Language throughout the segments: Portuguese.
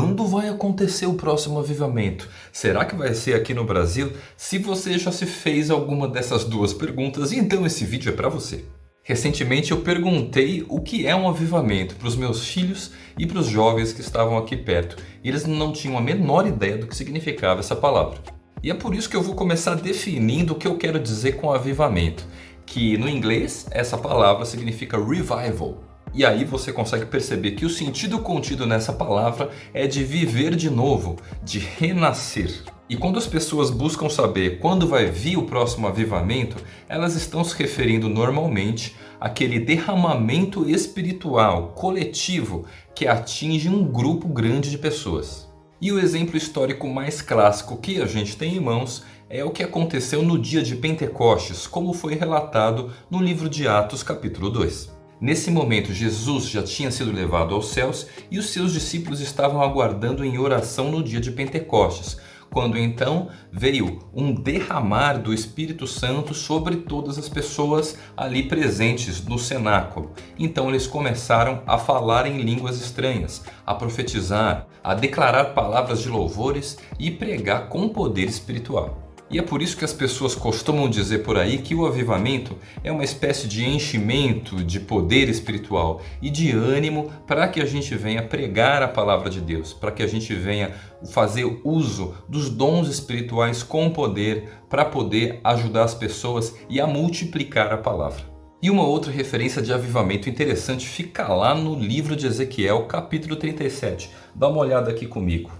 quando vai acontecer o próximo avivamento? Será que vai ser aqui no Brasil? Se você já se fez alguma dessas duas perguntas, então esse vídeo é para você. Recentemente eu perguntei o que é um avivamento para os meus filhos e para os jovens que estavam aqui perto. E eles não tinham a menor ideia do que significava essa palavra. E é por isso que eu vou começar definindo o que eu quero dizer com avivamento. Que no inglês essa palavra significa revival. E aí você consegue perceber que o sentido contido nessa palavra é de viver de novo, de renascer. E quando as pessoas buscam saber quando vai vir o próximo avivamento, elas estão se referindo normalmente àquele derramamento espiritual coletivo que atinge um grupo grande de pessoas. E o exemplo histórico mais clássico que a gente tem em mãos é o que aconteceu no dia de Pentecostes, como foi relatado no livro de Atos capítulo 2. Nesse momento, Jesus já tinha sido levado aos céus e os seus discípulos estavam aguardando em oração no dia de Pentecostes, quando então veio um derramar do Espírito Santo sobre todas as pessoas ali presentes no cenáculo. Então eles começaram a falar em línguas estranhas, a profetizar, a declarar palavras de louvores e pregar com poder espiritual. E é por isso que as pessoas costumam dizer por aí que o avivamento é uma espécie de enchimento de poder espiritual e de ânimo para que a gente venha pregar a palavra de Deus, para que a gente venha fazer uso dos dons espirituais com poder para poder ajudar as pessoas e a multiplicar a palavra. E uma outra referência de avivamento interessante fica lá no livro de Ezequiel, capítulo 37. Dá uma olhada aqui comigo.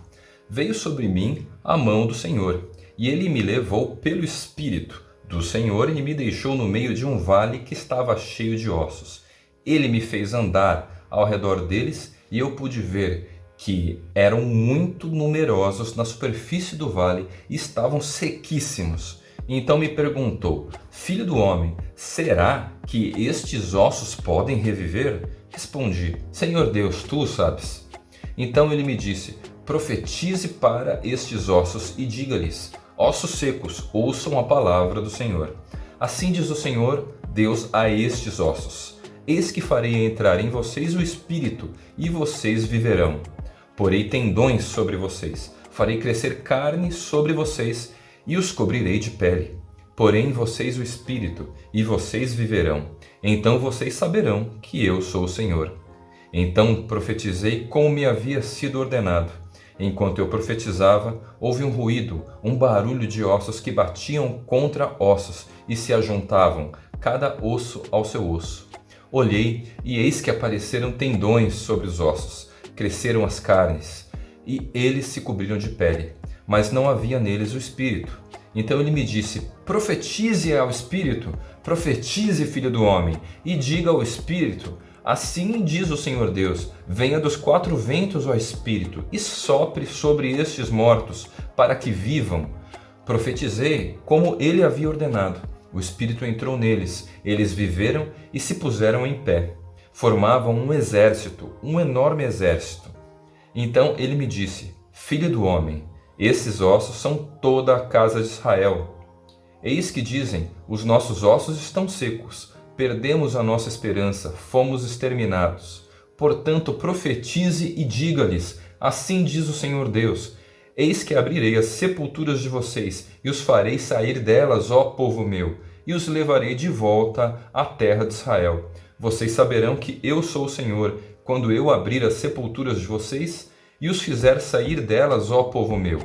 Veio sobre mim a mão do Senhor e ele me levou pelo Espírito do Senhor e me deixou no meio de um vale que estava cheio de ossos. Ele me fez andar ao redor deles e eu pude ver que eram muito numerosos na superfície do vale e estavam sequíssimos. Então me perguntou, Filho do homem, será que estes ossos podem reviver? Respondi, Senhor Deus, tu sabes. Então ele me disse, profetize para estes ossos e diga-lhes, Ossos secos, ouçam a palavra do Senhor. Assim diz o Senhor, Deus a estes ossos. Eis que farei entrar em vocês o Espírito, e vocês viverão. Porei tendões sobre vocês, farei crescer carne sobre vocês, e os cobrirei de pele. Porém vocês o Espírito, e vocês viverão. Então vocês saberão que eu sou o Senhor. Então profetizei como me havia sido ordenado. Enquanto eu profetizava, houve um ruído, um barulho de ossos que batiam contra ossos e se ajuntavam, cada osso ao seu osso. Olhei e eis que apareceram tendões sobre os ossos, cresceram as carnes, e eles se cobriram de pele, mas não havia neles o espírito. Então ele me disse, profetize ao espírito, profetize filho do homem, e diga ao espírito, Assim diz o Senhor Deus, venha dos quatro ventos, ó Espírito, e sopre sobre estes mortos, para que vivam. Profetizei como ele havia ordenado. O Espírito entrou neles, eles viveram e se puseram em pé. Formavam um exército, um enorme exército. Então ele me disse, Filho do homem, esses ossos são toda a casa de Israel. Eis que dizem, os nossos ossos estão secos, perdemos a nossa esperança, fomos exterminados. Portanto, profetize e diga-lhes, assim diz o Senhor Deus, Eis que abrirei as sepulturas de vocês, e os farei sair delas, ó povo meu, e os levarei de volta à terra de Israel. Vocês saberão que eu sou o Senhor, quando eu abrir as sepulturas de vocês, e os fizer sair delas, ó povo meu.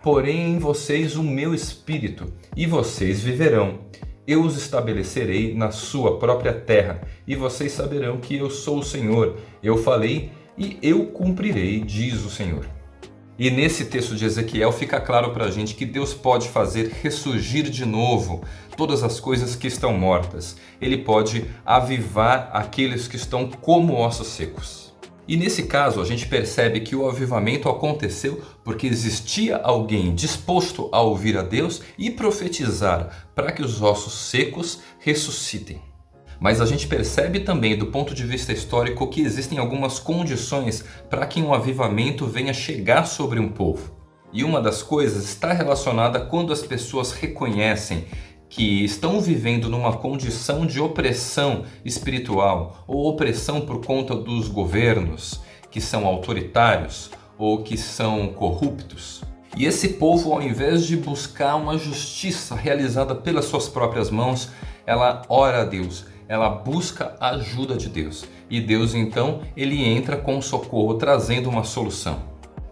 Porém em vocês o meu espírito, e vocês viverão eu os estabelecerei na sua própria terra, e vocês saberão que eu sou o Senhor. Eu falei e eu cumprirei, diz o Senhor. E nesse texto de Ezequiel fica claro para a gente que Deus pode fazer ressurgir de novo todas as coisas que estão mortas. Ele pode avivar aqueles que estão como ossos secos. E nesse caso a gente percebe que o avivamento aconteceu porque existia alguém disposto a ouvir a Deus e profetizar para que os ossos secos ressuscitem. Mas a gente percebe também do ponto de vista histórico que existem algumas condições para que um avivamento venha chegar sobre um povo. E uma das coisas está relacionada quando as pessoas reconhecem que estão vivendo numa condição de opressão espiritual ou opressão por conta dos governos que são autoritários ou que são corruptos. E esse povo, ao invés de buscar uma justiça realizada pelas suas próprias mãos, ela ora a Deus, ela busca a ajuda de Deus. E Deus então, ele entra com socorro, trazendo uma solução,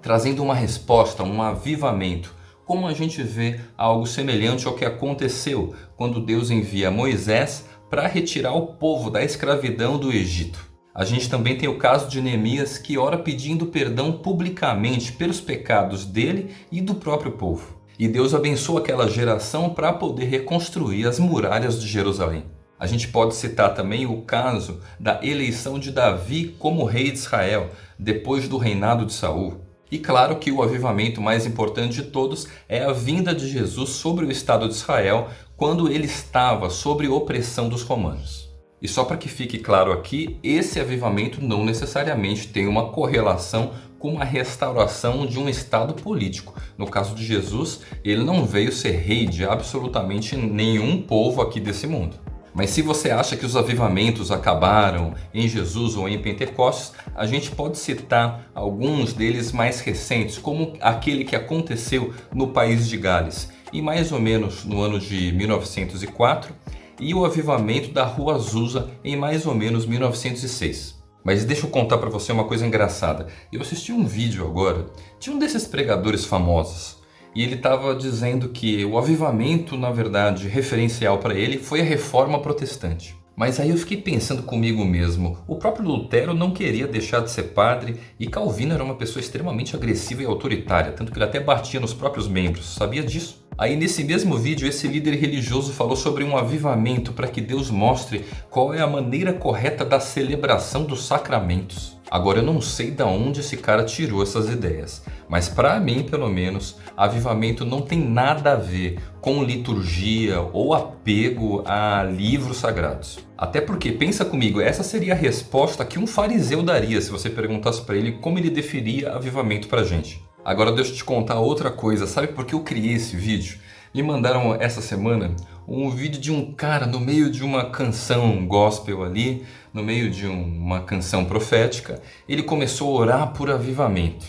trazendo uma resposta, um avivamento. Como a gente vê algo semelhante ao que aconteceu quando Deus envia Moisés para retirar o povo da escravidão do Egito. A gente também tem o caso de Neemias que ora pedindo perdão publicamente pelos pecados dele e do próprio povo. E Deus abençoa aquela geração para poder reconstruir as muralhas de Jerusalém. A gente pode citar também o caso da eleição de Davi como rei de Israel, depois do reinado de Saul. E claro que o avivamento mais importante de todos é a vinda de Jesus sobre o Estado de Israel quando ele estava sob opressão dos romanos. E só para que fique claro aqui, esse avivamento não necessariamente tem uma correlação com a restauração de um Estado político. No caso de Jesus, ele não veio ser rei de absolutamente nenhum povo aqui desse mundo. Mas se você acha que os avivamentos acabaram em Jesus ou em Pentecostes, a gente pode citar alguns deles mais recentes, como aquele que aconteceu no país de Gales, e mais ou menos no ano de 1904, e o avivamento da Rua Azusa em mais ou menos 1906. Mas deixa eu contar para você uma coisa engraçada. Eu assisti um vídeo agora de um desses pregadores famosos, e ele estava dizendo que o avivamento, na verdade, referencial para ele foi a reforma protestante. Mas aí eu fiquei pensando comigo mesmo, o próprio Lutero não queria deixar de ser padre e Calvino era uma pessoa extremamente agressiva e autoritária, tanto que ele até batia nos próprios membros, sabia disso? Aí nesse mesmo vídeo esse líder religioso falou sobre um avivamento para que Deus mostre qual é a maneira correta da celebração dos sacramentos. Agora eu não sei de onde esse cara tirou essas ideias, mas para mim pelo menos, avivamento não tem nada a ver com liturgia ou apego a livros sagrados. Até porque, pensa comigo, essa seria a resposta que um fariseu daria se você perguntasse para ele como ele definiria avivamento para gente. Agora deixa eu te contar outra coisa, sabe por que eu criei esse vídeo? Me mandaram essa semana um vídeo de um cara no meio de uma canção gospel ali, no meio de uma canção profética, ele começou a orar por avivamento.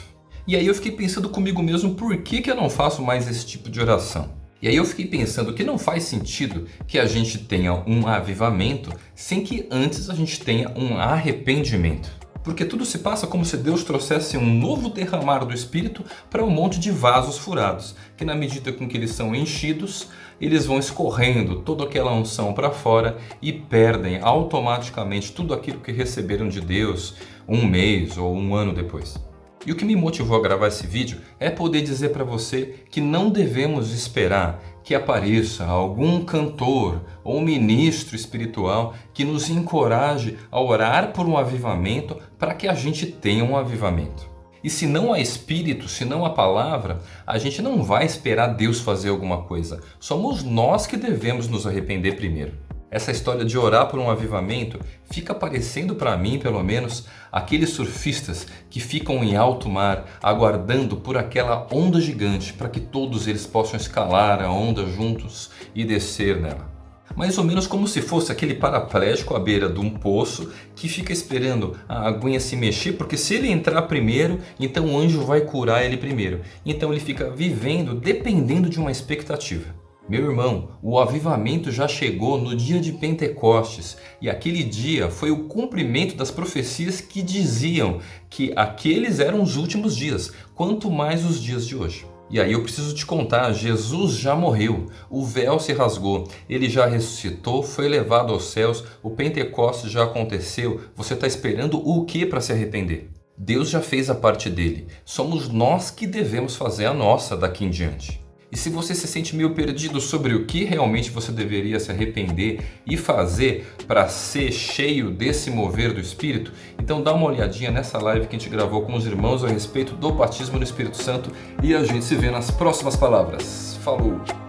E aí eu fiquei pensando comigo mesmo, por que, que eu não faço mais esse tipo de oração? E aí eu fiquei pensando que não faz sentido que a gente tenha um avivamento sem que antes a gente tenha um arrependimento. Porque tudo se passa como se Deus trouxesse um novo derramar do Espírito para um monte de vasos furados, que na medida com que eles são enchidos, eles vão escorrendo toda aquela unção para fora e perdem automaticamente tudo aquilo que receberam de Deus um mês ou um ano depois. E o que me motivou a gravar esse vídeo é poder dizer para você que não devemos esperar que apareça algum cantor ou ministro espiritual que nos encoraje a orar por um avivamento para que a gente tenha um avivamento. E se não há Espírito, se não há Palavra, a gente não vai esperar Deus fazer alguma coisa. Somos nós que devemos nos arrepender primeiro. Essa história de orar por um avivamento fica parecendo para mim, pelo menos, aqueles surfistas que ficam em alto mar aguardando por aquela onda gigante para que todos eles possam escalar a onda juntos e descer nela. Mais ou menos como se fosse aquele paraplégico à beira de um poço que fica esperando a aguinha se mexer, porque se ele entrar primeiro, então o anjo vai curar ele primeiro. Então ele fica vivendo dependendo de uma expectativa. Meu irmão, o avivamento já chegou no dia de Pentecostes e aquele dia foi o cumprimento das profecias que diziam que aqueles eram os últimos dias, quanto mais os dias de hoje. E aí eu preciso te contar, Jesus já morreu, o véu se rasgou, ele já ressuscitou, foi levado aos céus, o Pentecostes já aconteceu, você está esperando o que para se arrepender? Deus já fez a parte dele, somos nós que devemos fazer a nossa daqui em diante. E se você se sente meio perdido sobre o que realmente você deveria se arrepender e fazer para ser cheio desse mover do Espírito, então dá uma olhadinha nessa live que a gente gravou com os irmãos a respeito do batismo no Espírito Santo e a gente se vê nas próximas palavras. Falou!